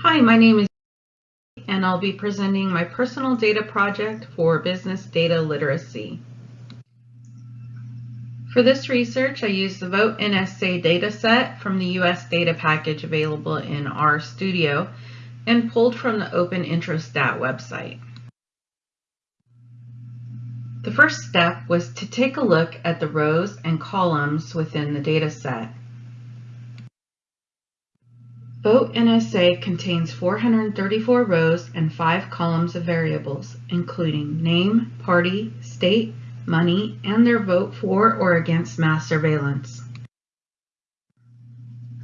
Hi, my name is and I'll be presenting my personal data project for business data literacy. For this research, I used the Vote NSA dataset from the US data package available in RStudio and pulled from the Open Introstat website. The first step was to take a look at the rows and columns within the dataset. Vote NSA contains 434 rows and 5 columns of variables, including name, party, state, money, and their vote for or against mass surveillance.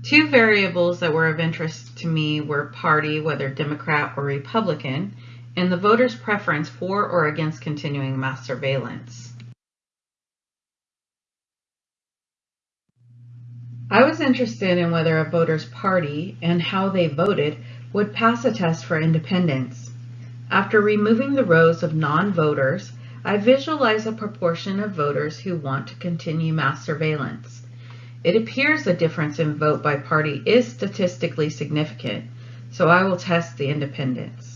Two variables that were of interest to me were party, whether Democrat or Republican, and the voter's preference for or against continuing mass surveillance. I was interested in whether a voter's party and how they voted would pass a test for independence. After removing the rows of non-voters, I visualize a proportion of voters who want to continue mass surveillance. It appears the difference in vote by party is statistically significant, so I will test the independence.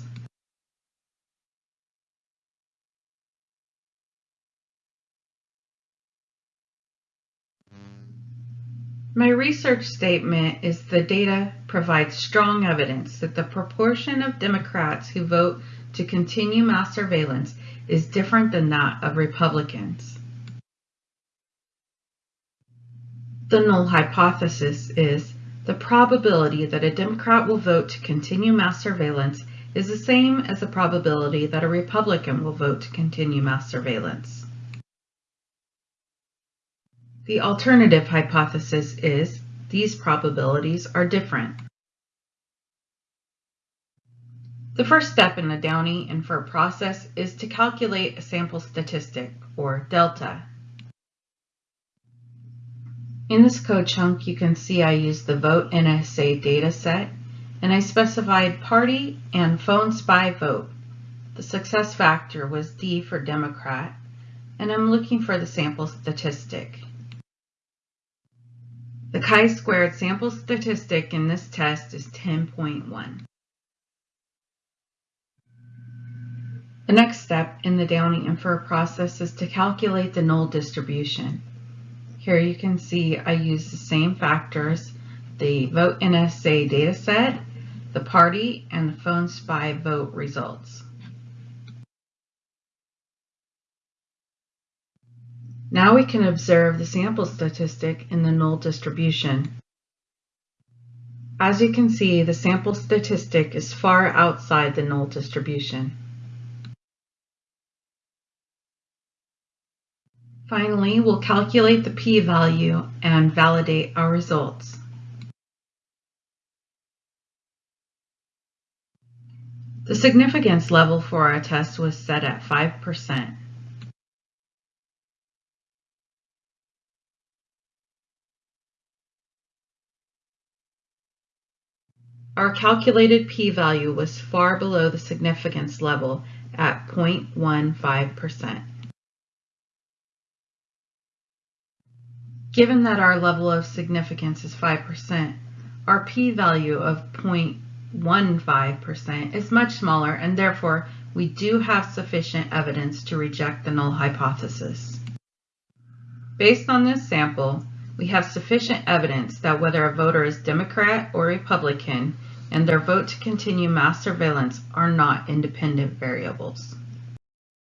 My research statement is the data provides strong evidence that the proportion of Democrats who vote to continue mass surveillance is different than that of Republicans. The null hypothesis is the probability that a Democrat will vote to continue mass surveillance is the same as the probability that a Republican will vote to continue mass surveillance. The alternative hypothesis is these probabilities are different. The first step in the Downey infer process is to calculate a sample statistic, or delta. In this code chunk, you can see I used the Vote NSA dataset, and I specified party and phone spy vote. The success factor was D for Democrat, and I'm looking for the sample statistic. The chi-squared sample statistic in this test is 10.1. The next step in the Downey infer process is to calculate the null distribution. Here you can see I use the same factors, the vote in NSA dataset, the party, and the phone spy vote results. Now we can observe the sample statistic in the null distribution. As you can see, the sample statistic is far outside the null distribution. Finally, we'll calculate the p-value and validate our results. The significance level for our test was set at 5%. Our calculated p-value was far below the significance level at 0.15%. Given that our level of significance is 5%, our p-value of 0.15% is much smaller and therefore we do have sufficient evidence to reject the null hypothesis. Based on this sample, we have sufficient evidence that whether a voter is Democrat or Republican and their vote to continue mass surveillance are not independent variables.